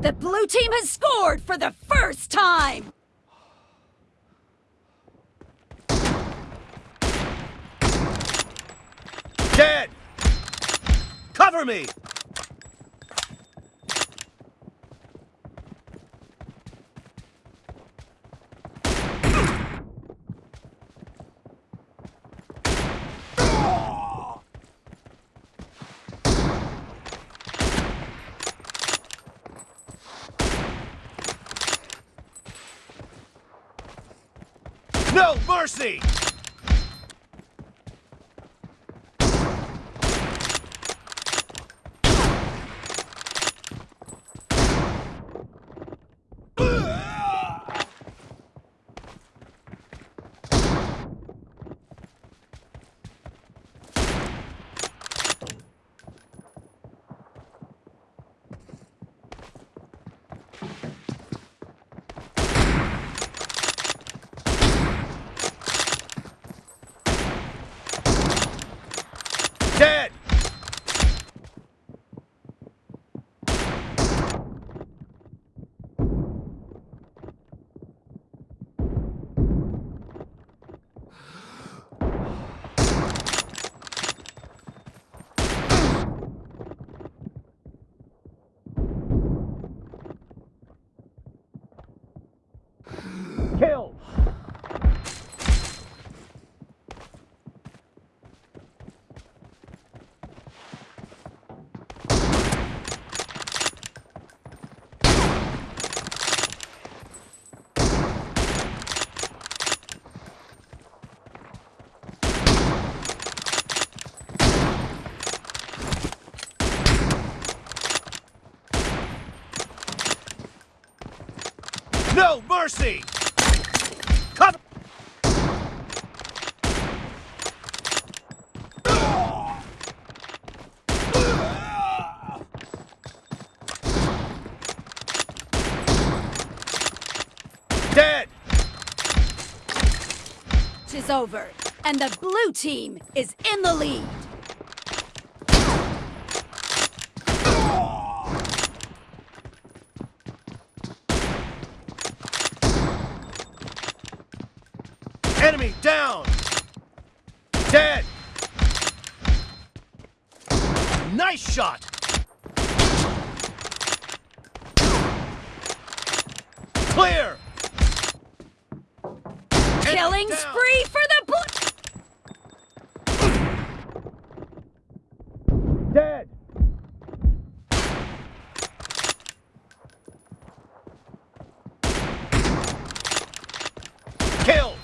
The blue team has scored for the first time! Dead! Cover me! No mercy! Dead! No mercy! Dead! Tis over, and the blue team is in the lead! Enemy down! Dead! Nice shot! Clear! Killing spree for the blue... Dead! Kill!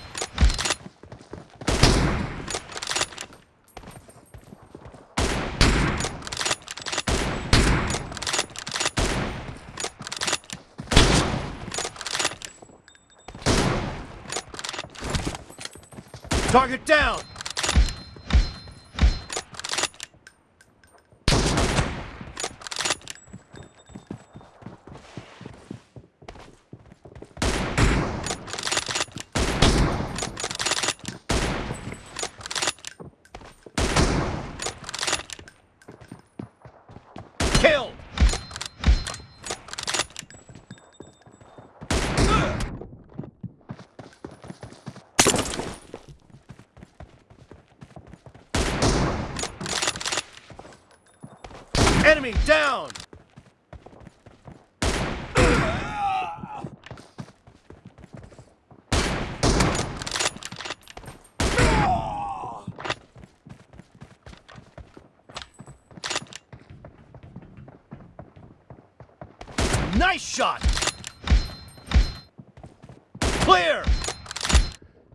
Target down! Enemy down! Nice shot! Clear!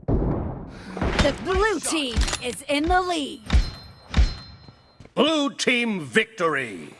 The blue team is in the lead! Blue team victory!